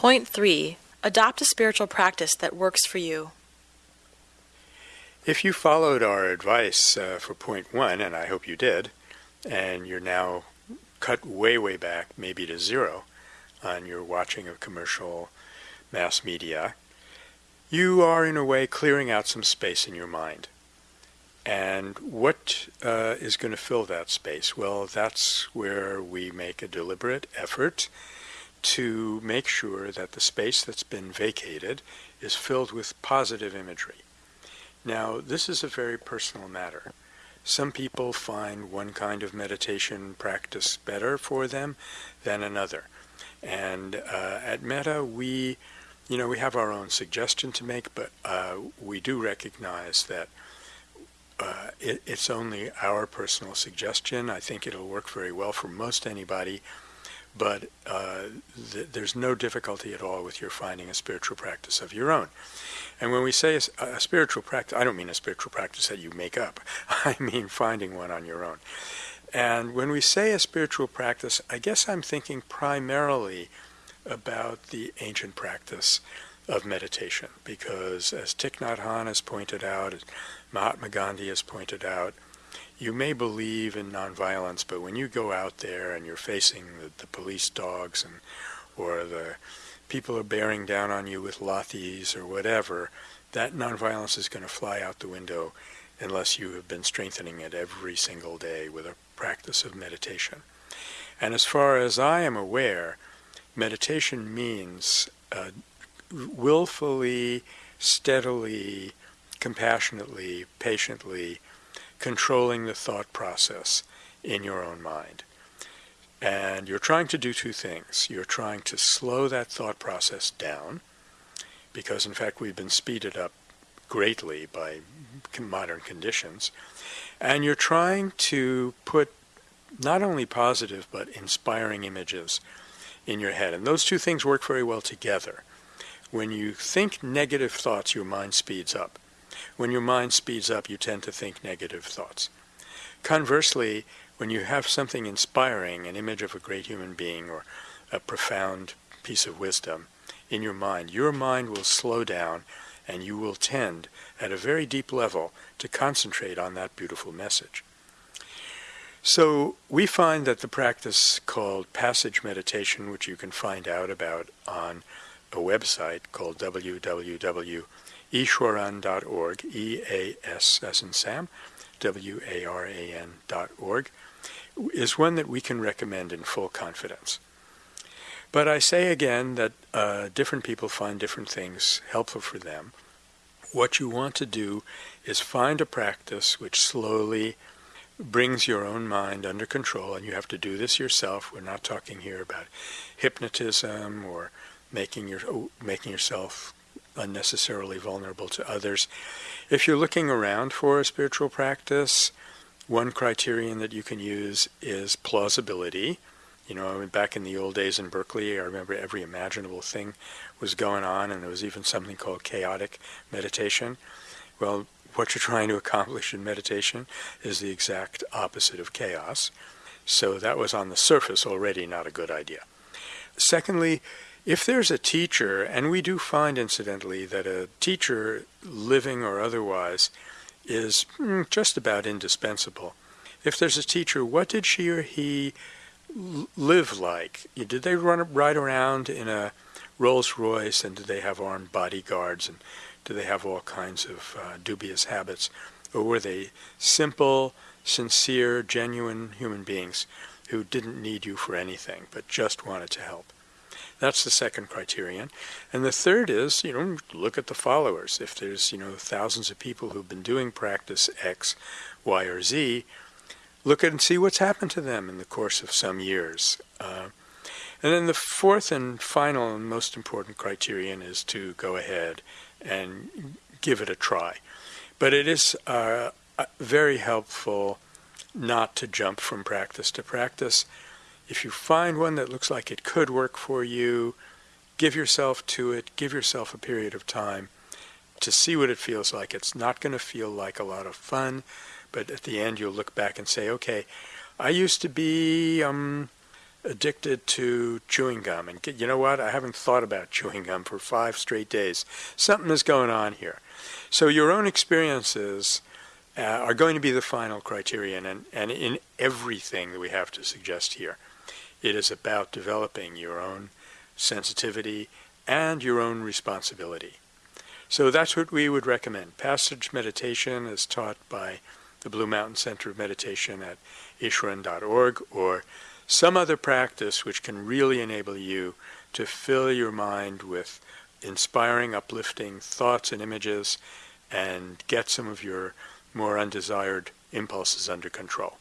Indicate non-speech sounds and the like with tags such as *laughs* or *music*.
Point 3. Adopt a spiritual practice that works for you. If you followed our advice uh, for point one, and I hope you did, and you're now cut way, way back, maybe to zero, on your watching of commercial mass media, you are in a way clearing out some space in your mind. And what uh, is going to fill that space? Well, that's where we make a deliberate effort to make sure that the space that's been vacated is filled with positive imagery. Now, this is a very personal matter. Some people find one kind of meditation practice better for them than another. And uh, at Metta, we, you know, we have our own suggestion to make, but uh, we do recognize that uh, it, it's only our personal suggestion. I think it'll work very well for most anybody, but uh, th there's no difficulty at all with your finding a spiritual practice of your own. And when we say a, a spiritual practice, I don't mean a spiritual practice that you make up. *laughs* I mean finding one on your own. And when we say a spiritual practice, I guess I'm thinking primarily about the ancient practice of meditation, because as Thich Nhat Hanh has pointed out, as Mahatma Gandhi has pointed out, you may believe in nonviolence, but when you go out there and you're facing the, the police dogs and or the people are bearing down on you with lathis or whatever, that nonviolence is going to fly out the window unless you have been strengthening it every single day with a practice of meditation. And as far as I am aware, meditation means uh, willfully, steadily, compassionately, patiently controlling the thought process in your own mind. And you're trying to do two things. You're trying to slow that thought process down, because in fact we've been speeded up greatly by modern conditions. And you're trying to put not only positive but inspiring images in your head. And those two things work very well together. When you think negative thoughts, your mind speeds up. When your mind speeds up, you tend to think negative thoughts. Conversely, when you have something inspiring, an image of a great human being or a profound piece of wisdom in your mind, your mind will slow down and you will tend at a very deep level to concentrate on that beautiful message. So we find that the practice called passage meditation, which you can find out about on a website called www.easwaran.org, E-A-S as in Sam, W-A-R-A-N dot org, is one that we can recommend in full confidence. But I say again that uh, different people find different things helpful for them. What you want to do is find a practice which slowly brings your own mind under control, and you have to do this yourself. We're not talking here about hypnotism or making your oh, making yourself unnecessarily vulnerable to others. If you're looking around for a spiritual practice, one criterion that you can use is plausibility. You know, back in the old days in Berkeley, I remember every imaginable thing was going on, and there was even something called chaotic meditation. Well, what you're trying to accomplish in meditation is the exact opposite of chaos. So that was on the surface already not a good idea. Secondly, if there's a teacher, and we do find incidentally that a teacher, living or otherwise, is mm, just about indispensable. If there's a teacher, what did she or he live like? Did they run ride around in a Rolls Royce and did they have armed bodyguards and do they have all kinds of uh, dubious habits? Or were they simple, sincere, genuine human beings who didn't need you for anything but just wanted to help? That's the second criterion. And the third is, you know, look at the followers. If there's, you know, thousands of people who've been doing practice X, Y, or Z, look at and see what's happened to them in the course of some years. Uh, and then the fourth and final and most important criterion is to go ahead and give it a try. But it is uh, very helpful not to jump from practice to practice. If you find one that looks like it could work for you, give yourself to it, give yourself a period of time to see what it feels like. It's not going to feel like a lot of fun, but at the end you'll look back and say, okay, I used to be um, addicted to chewing gum and you know what? I haven't thought about chewing gum for five straight days. Something is going on here. So your own experiences uh, are going to be the final criterion, and, and in everything that we have to suggest here, it is about developing your own sensitivity and your own responsibility. So that's what we would recommend. Passage meditation is taught by the Blue Mountain Center of Meditation at easwaran.org or some other practice which can really enable you to fill your mind with inspiring, uplifting thoughts and images and get some of your more undesired impulses under control.